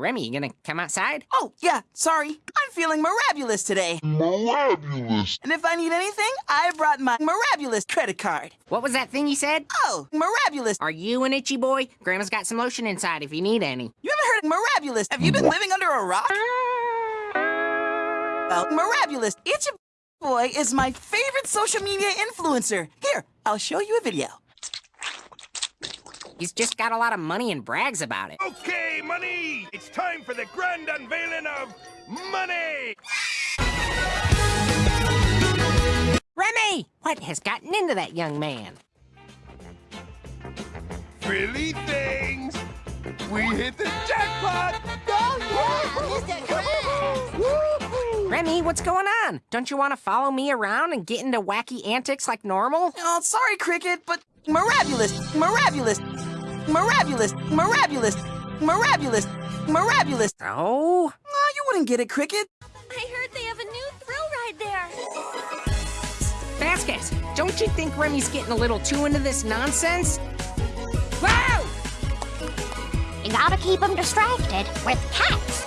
Remy, you gonna come outside? Oh, yeah, sorry. I'm feeling mirabulous today. Mirabulous. And if I need anything, I brought my mirabulous credit card. What was that thing you said? Oh, mirabulous. Are you an itchy boy? Grandma's got some lotion inside if you need any. You haven't heard of mirabulous? Have you been living under a rock? Well, mirabulous. Itchy boy is my favorite social media influencer. Here, I'll show you a video. He's just got a lot of money and brags about it. Okay, money! It's time for the grand unveiling of money! Remy! What has gotten into that young man? Frilly things! We hit the jackpot! Remy, what's going on? Don't you want to follow me around and get into wacky antics like normal? Oh, sorry, Cricket, but mirabulous, mirabulous, mirabulous, mirabulous, mirabulous, mirabulous. Oh? Ah, oh, you wouldn't get it, Cricket. I heard they have a new thrill ride there. Vasquez, don't you think Remy's getting a little too into this nonsense? Wow! You gotta keep them distracted with cats.